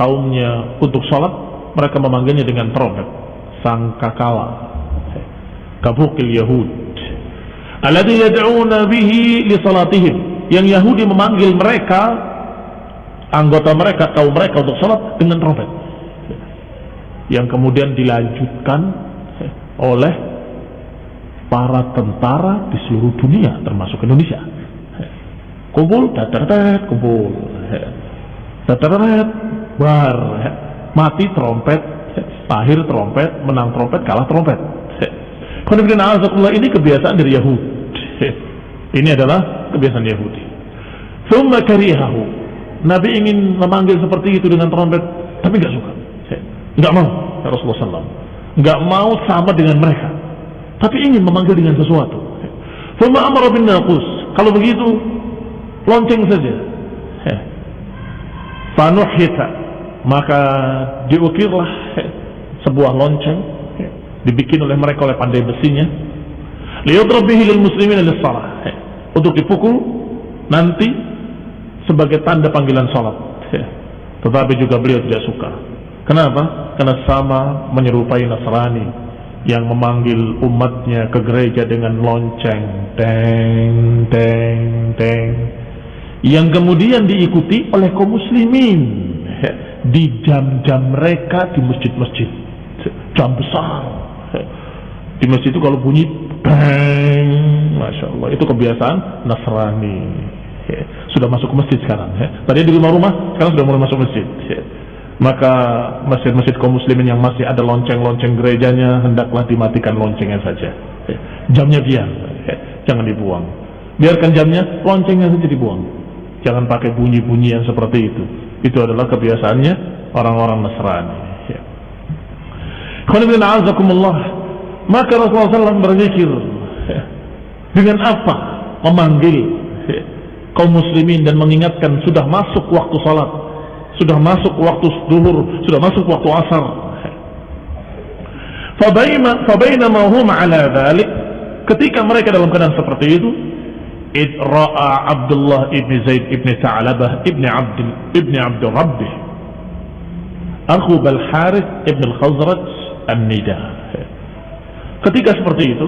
A: kaumnya untuk sholat mereka memanggilnya dengan trompet. Sangkakala. Kabukil Yahud. Alladhi yad'una bihi li salatihim. Yang Yahudi memanggil mereka anggota mereka kaum mereka untuk sholat dengan trompet. Yang kemudian dilanjutkan oleh para tentara di seluruh dunia termasuk Indonesia kumpul dateret kumpul. Dateret bar. Mati trompet. Lahir trompet. Menang trompet kalah trompet. Ini kebiasaan dari Yahudi. Ini adalah kebiasaan Yahudi. Summa karihahu. Nabi ingin memanggil seperti itu dengan trompet tapi nggak suka. Nggak mau ya Rasulullah SAW nggak mau sama dengan mereka tapi ingin memanggil dengan sesuatu. Bin kalau begitu lonceng saja. Fanuhita. Maka diukirlah sebuah lonceng dibikin oleh mereka oleh pandai besinya. Liyudrab bihi lil muslimin lis salah. Untuk dipukul nanti sebagai tanda panggilan sholat. Ya. Tetapi juga beliau tidak suka. Kenapa? Karena sama menyerupai Nasrani yang memanggil umatnya ke gereja dengan lonceng, teng, teng, teng, yang kemudian diikuti oleh kaum muslimin di jam-jam mereka di masjid-masjid, jam besar. Di masjid itu kalau bunyi, bang, masya Allah, itu kebiasaan Nasrani. Sudah masuk ke masjid sekarang. Ya. Tadi di rumah-rumah, sekarang sudah mulai masuk masjid. Maka masjid-masjid kaum muslimin yang masih ada lonceng-lonceng gerejanya hendaklah dimatikan loncengnya saja ya. jamnya biar ya. jangan dibuang biarkan jamnya loncengnya saja dibuang jangan pakai bunyi-bunyi yang seperti itu itu adalah kebiasaannya orang-orang Nasrani ya. maka Rasulullah SAW berzikir ya. dengan apa memanggil ya, kaum muslimin dan mengingatkan sudah masuk waktu salat sudah masuk waktu duhur, sudah masuk waktu asar. Fabainama hum ala dhalik, ketika mereka dalam keadaan seperti itu, id ra'a Abdullah ibn Zaid ibn Ta'labah ibn Abd ibn Abd Rabbih akhu Bal Harith ibn Al-Khazraj An-Nida. Ketika seperti itu,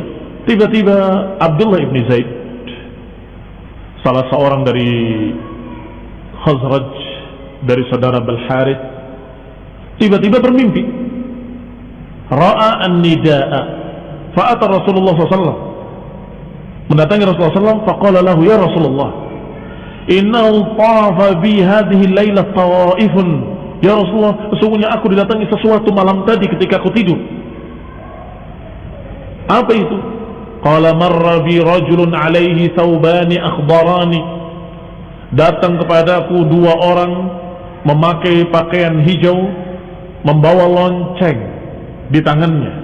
A: tiba-tiba Abdullah ibn Zaid salah seorang dari Khazraj dari saudara Balharith tiba-tiba bermimpi. ra'a an-nida'a fa'ata Rasulullah SAW mendatangi Rasulullah SAW faqala lahu ya Rasulullah innahu tafa bi hadhihi layla tawaifun. Ya Rasulullah sesungguhnya aku didatangi sesuatu malam tadi ketika aku tidur. Apa itu? Qala marra bi rajulun alaihi thawbani akhbarani. Datang kepadaku dua orang memakai pakaian hijau, membawa lonceng di tangannya.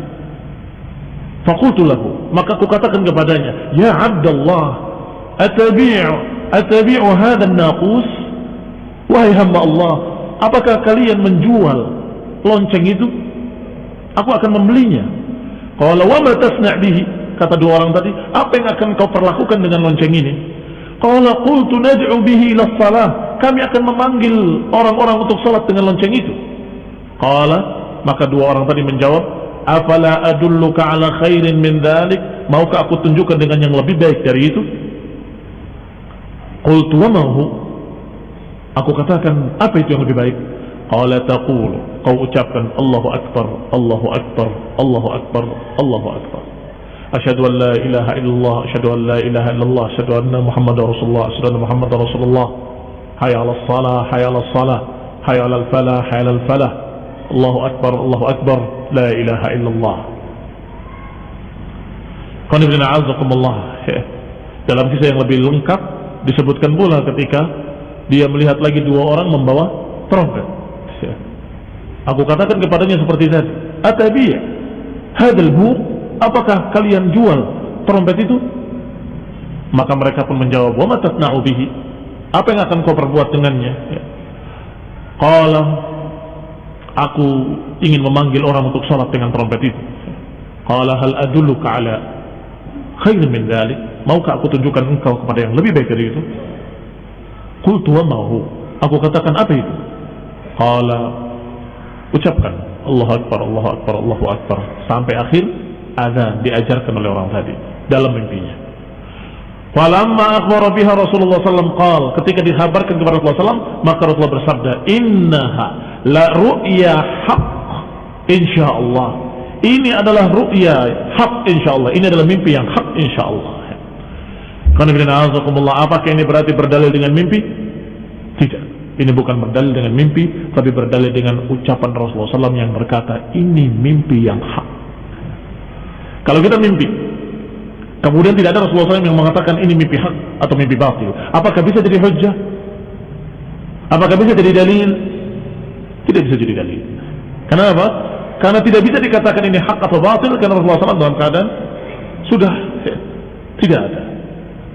A: Fakultu lahu, maka aku katakan kepadanya, Ya Abdullah, atabi'u, atabi'u hadha naqus? Wahai hamba Allah, apakah kalian menjual lonceng itu? Aku akan membelinya. Kalau wa ma tasna' bihi? Kata dua orang tadi, apa yang akan kau perlakukan dengan lonceng ini? Qala qultu nad'u bihi ila salah kami akan memanggil orang-orang untuk salat dengan lonceng itu. Qala, maka dua orang tadi menjawab, afala adulluka ala khairin min dhalik? Maukah aku tunjukkan dengan yang lebih baik dari itu? Qultu wa mahu aku katakan apa itu yang lebih baik? Qala taqulu. Kau ucapkan Allahu akbar Allahu akbar Allahu akbar Allahu akbar. Asyhadu an la ilaha illallah asyhadu an la ilaha illallah asyhadu anna muhammadar rasulullah asyhadu anna muhammadar rasulullah. Hayya 'alas salah hayya 'alas salah hayya 'alal falah hayya 'alal falah Allahu Akbar, Allahu Akbar, La ilaha illallah. Qanibina A'azakumullah Dalam kisah yang lebih lengkap disebutkan pula ketika dia melihat lagi dua orang membawa trompet. Aku katakan kepadanya seperti tadi, "Atabiya hadal bu, apakah kalian jual trompet itu?" Maka mereka pun menjawab, "Wa matatna'u bihi?" Apa yang akan kau perbuat dengannya? Ya. Kalau aku ingin memanggil orang untuk sholat dengan trompet itu. Kalau hal adulluka ala khair min dhalik. Maukah aku tunjukkan engkau kepada yang lebih baik dari itu? Qultu wa mahu. Aku katakan apa itu? Qala ucapkan Allah Akbar, Allah Akbar, Allahu Akbar sampai akhir azan diajarkan oleh orang tadi dalam mimpinya. Falamma akhbara biha Rasulullah SAW qal ketika dikhabarkan kepada Rasulullah SAW maka Rasulullah bersabda innaha la ru'ya haq insyaallah. Ini adalah ru'ya hak insyaallah. Ini adalah mimpi yang hak insyaallah. Apakah ini berarti berdalil dengan mimpi? Tidak. Ini bukan berdalil dengan mimpi tapi berdalil dengan ucapan Rasulullah SAW yang berkata ini mimpi yang hak kalau kita mimpi Kemudian tidak ada Rasulullah SAW yang mengatakan ini mimpi hak atau mimpi batil. Apakah bisa jadi hujjah? Apakah bisa jadi dalil? Tidak bisa jadi dalil. Kenapa? Karena tidak bisa dikatakan ini hak atau batil karena Rasulullah SAW dalam keadaan sudah ya, tidak ada.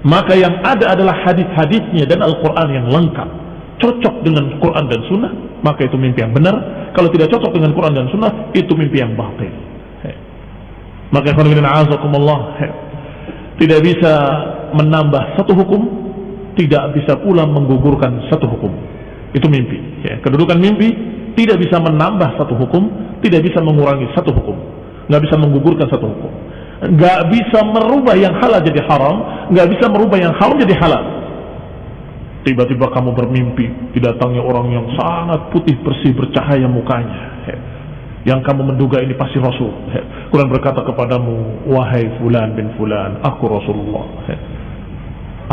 A: Maka yang ada adalah hadis-hadisnya dan Al-Quran yang lengkap. Cocok dengan Quran dan Sunnah, maka itu mimpi yang benar. Kalau tidak cocok dengan Quran dan Sunnah, itu mimpi yang batil. Ya. Maka Allah tidak bisa menambah satu hukum tidak bisa pula menggugurkan satu hukum. Itu mimpi. Ya. Kedudukan mimpi tidak bisa menambah satu hukum, tidak bisa mengurangi satu hukum, nggak bisa menggugurkan satu hukum, nggak bisa merubah yang halal jadi haram, nggak bisa merubah yang haram jadi halal. Tiba-tiba kamu bermimpi didatangi orang yang sangat putih bersih bercahaya mukanya. Ya. Yang kamu menduga ini pasti Rasul. Ya. Quran berkata kepadamu, wahai fulan bin fulan, aku Rasulullah. Ya.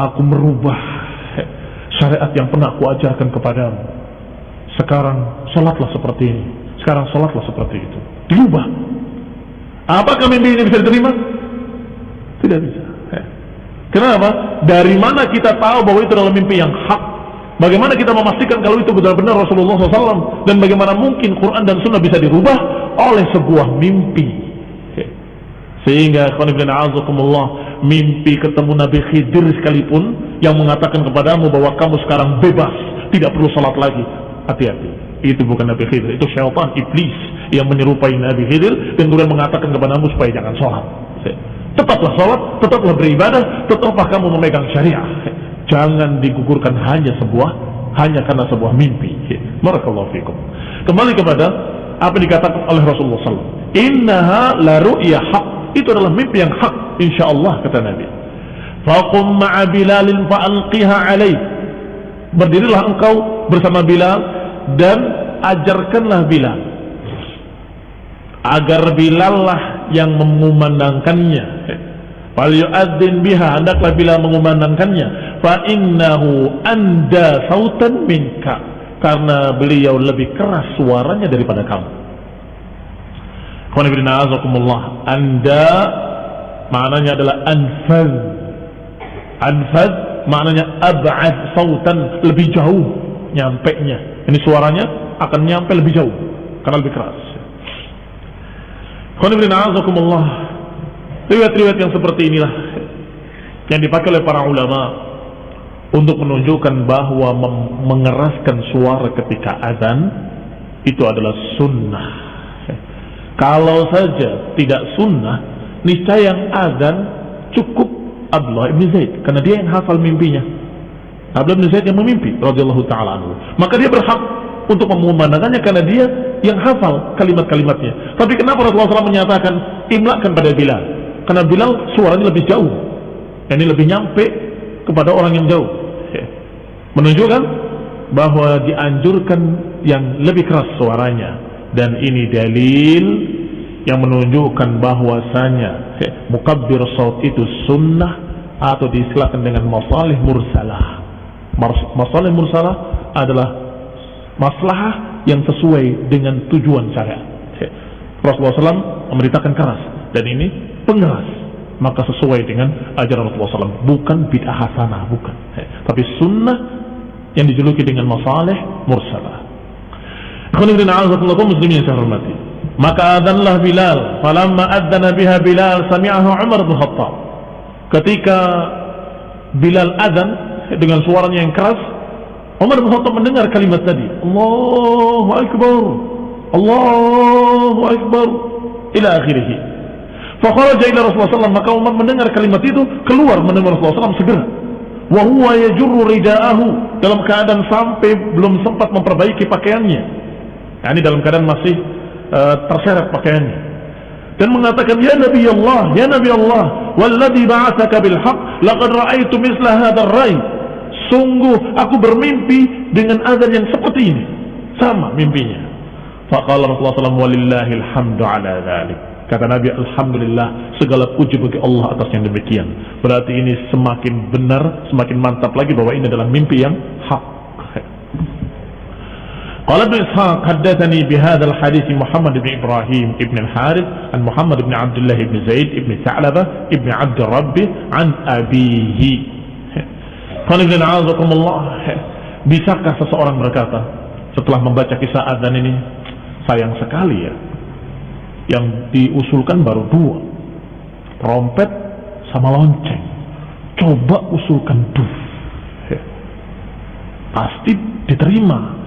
A: Aku merubah syariat yang pernah aku ajarkan kepadamu. Sekarang sholatlah seperti ini. Sekarang sholatlah seperti itu. Diubah. Apakah mimpi ini bisa diterima? Tidak bisa. Kenapa? Dari mana kita tahu bahwa itu adalah mimpi yang hak? Bagaimana kita memastikan kalau itu benar-benar Rasulullah SAW? Dan bagaimana mungkin Quran dan Sunnah bisa dirubah oleh sebuah mimpi? Sehingga mimpi ketemu Nabi Khidir sekalipun yang mengatakan kepadamu bahwa kamu sekarang bebas, tidak perlu salat lagi. Hati-hati. Itu bukan Nabi Khidir, itu syaitan, iblis yang menyerupai Nabi Khidir dan kemudian mengatakan kepadamu supaya jangan sholat. Tetaplah sholat, tetaplah beribadah, tetaplah kamu memegang syariah. Jangan digugurkan hanya sebuah, hanya karena sebuah mimpi. Barakallahu fikum. Kembali kepada apa dikatakan oleh Rasulullah SAW. Innaha la ru'ya haq itu adalah mimpi yang hak insyaallah kata Nabi. Faqum ma'a bilalin fa'alqiha alaih. Berdirilah engkau bersama Bilal dan ajarkanlah Bilal. Agar Bilal lah yang mengumandangkannya. Fal yu'adzin biha hendaklah Bilal mengumandangkannya. Fa innahu anda sautan minka. Karena beliau lebih keras suaranya daripada kamu anda maknanya adalah anfad. Anfad maknanya ab'ad sautan lebih jauh nyampe nya. Ini suaranya akan nyampe lebih jauh karena lebih keras. Riwayat-riwayat yang seperti inilah yang dipakai oleh para ulama untuk menunjukkan bahwa mengeraskan suara ketika azan itu adalah sunnah kalau saja tidak sunnah, niscaya yang azan cukup Abdullah ibn Zaid karena dia yang hafal mimpinya. Abdullah ibn Zaid yang memimpi radhiyallahu taala. Maka dia berhak untuk mengumandangkannya karena dia yang hafal kalimat-kalimatnya. Tapi kenapa Rasulullah SAW menyatakan imlakan pada Bilal? Karena Bilal suaranya lebih jauh. Ini lebih nyampe kepada orang yang jauh. Menunjukkan bahwa dianjurkan yang lebih keras suaranya dan ini dalil yang menunjukkan bahwasanya mukabbir saut itu sunnah atau diistilahkan dengan masalih mursalah. Masalih mursalah adalah maslahah yang sesuai dengan tujuan syariat. Rasulullah SAW memberitakan keras dan ini pengeras maka sesuai dengan ajaran Rasulullah SAW bukan bid'ah hasanah bukan. Tapi sunnah yang dijuluki dengan masalih mursalah muslimin yang hormati. Maka adzanlah Bilal. Falamma adzana biha Bilal sami'ahu Umar bin Khattab. Ketika Bilal adzan dengan suaranya yang keras, Umar bin Khattab mendengar kalimat tadi. Allahu Akbar. Allahu Akbar. Ila akhirih. Fakharaja ila Rasulullah SAW. Maka Umar mendengar kalimat itu, keluar menemui Rasulullah SAW segera. Wahuwa yajurru rida'ahu. Dalam keadaan sampai belum sempat memperbaiki pakaiannya Nah, ini dalam keadaan masih uh, terseret pakaiannya. Dan mengatakan, Ya Nabi Allah, Ya Nabi Allah, Walladhi ba'athaka bilhaq, laqad ra'aitu misla hadar rai. Sungguh aku bermimpi dengan azan yang seperti ini. Sama mimpinya. Faqala Rasulullah SAW, Walillahil hamdu ala dhalik. Kata Nabi, Alhamdulillah, segala puji bagi Allah atas yang demikian. Berarti ini semakin benar, semakin mantap lagi bahwa ini adalah mimpi yang hak. Qala bin Ishaq haddathani bihadha al-hadith Muhammad ibn Ibrahim ibn al-Harith an Muhammad ibn Abdullah ibn Zaid ibn Sa'labah ibn Abd Rabbi an abihi. Qala Ibn Azakumullah Bisakah seseorang berkata setelah membaca kisah adzan ini sayang sekali ya yang diusulkan baru dua trompet sama lonceng. Coba usulkan dua. Pasti diterima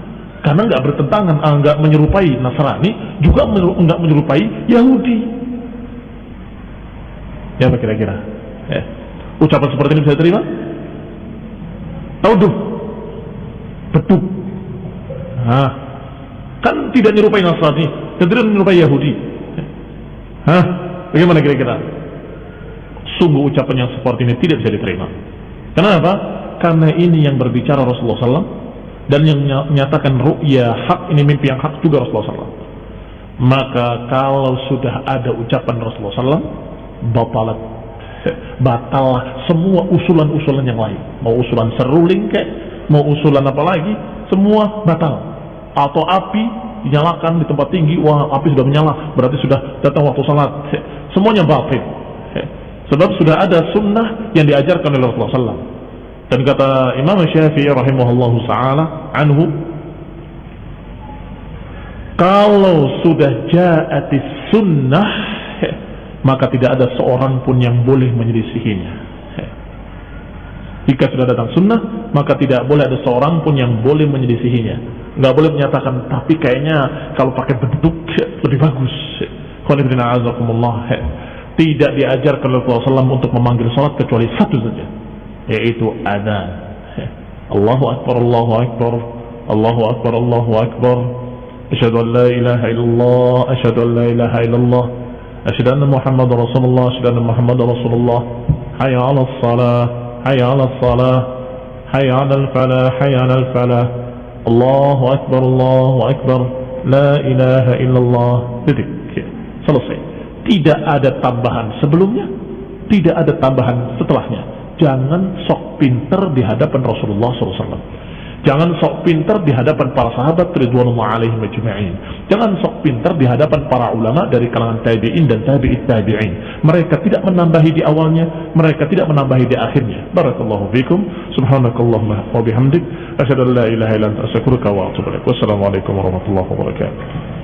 A: karena nggak bertentangan, ah, nggak menyerupai Nasrani, juga nggak menyerupai Yahudi. Ya apa kira-kira? Ya. Ucapan seperti ini bisa diterima? Tahu duh? Beduk. Hah? Kan tidak menyerupai Nasrani, dan tidak menyerupai Yahudi. Hah? Bagaimana kira-kira? Sungguh ucapan yang seperti ini tidak bisa diterima. Kenapa? Karena ini yang berbicara Rasulullah SAW dan yang menyatakan ru'ya hak ini mimpi yang hak juga Rasulullah SAW. Maka kalau sudah ada ucapan Rasulullah SAW, batalat <laughs> batal semua usulan-usulan yang lain. Mau usulan seruling kek, mau usulan apa lagi, semua batal. Atau api dinyalakan di tempat tinggi, wah api sudah menyala, berarti sudah datang waktu salat. Semuanya batil. Sebab sudah ada sunnah yang diajarkan oleh Rasulullah SAW. Dan kata Imam Syafi'i rahimahullah ta'ala anhu, kalau sudah ja'atis sunnah, maka tidak ada seorang pun yang boleh menyelisihinya. Jika sudah datang sunnah, maka tidak boleh ada seorang pun yang boleh menyelisihinya. Nggak boleh menyatakan, tapi kayaknya kalau pakai bentuk lebih bagus. Tidak diajarkan oleh Rasulullah SAW untuk memanggil salat kecuali satu saja, yaitu adzan Allahu akbar Allahu akbar Allahu akbar Allahu akbar. Asyhadu an la ilaha illallah asyhadu an la ilaha illallah. Asyhadu anna muhammad rasulullah asyhadu anna muhammad rasulullah. Hayya 'alas salah hayya 'alas salah hayya 'alal falah hayya 'alal falah Allahu akbar Allahu akbar. La ilaha illallah. Titik. Selesai. Tidak ada tambahan sebelumnya tidak ada tambahan setelahnya jangan sok pinter di hadapan Rasulullah SAW Jangan sok pintar di hadapan para sahabat ridwanullah alaihim ajma'in. Jangan sok pintar di hadapan para ulama dari kalangan tabi'in dan tabi'it tabi'in. Mereka tidak menambahi di awalnya, mereka tidak menambahi di akhirnya. Barakallahu fikum. Subhanakallahumma wa bihamdik. Asyhadu an la ilaha illa anta astaghfiruka wa atubu ilaik. Wassalamualaikum warahmatullahi wabarakatuh.